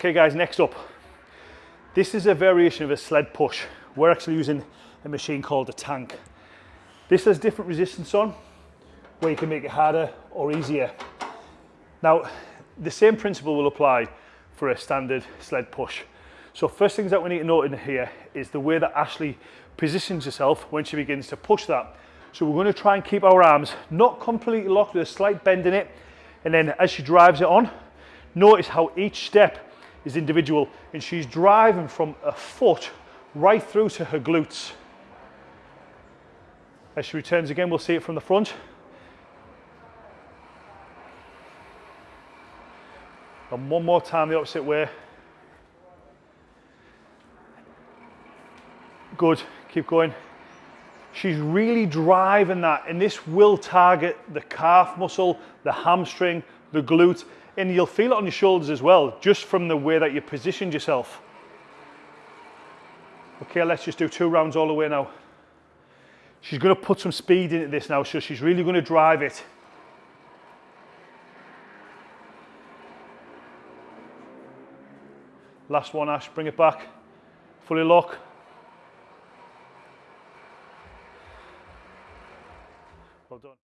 Okay guys, next up. This is a variation of a sled push. We're actually using a machine called a tank. This has different resistance on, where you can make it harder or easier. Now, the same principle will apply for a standard sled push. So first things that we need to note in here is the way that Ashley positions herself when she begins to push that. So we're going to try and keep our arms not completely locked with a slight bend in it. And then as she drives it on, notice how each step is individual and she's driving from a foot right through to her glutes. As she returns again, we'll see it from the front. And one more time the opposite way. Good, keep going. She's really driving that and this will target the calf muscle, the hamstring, the glute, and you'll feel it on your shoulders as well, just from the way that you positioned yourself. Okay, let's just do two rounds all the way now. She's going to put some speed into this now, so she's really going to drive it. Last one, Ash, bring it back. Fully lock. Well done.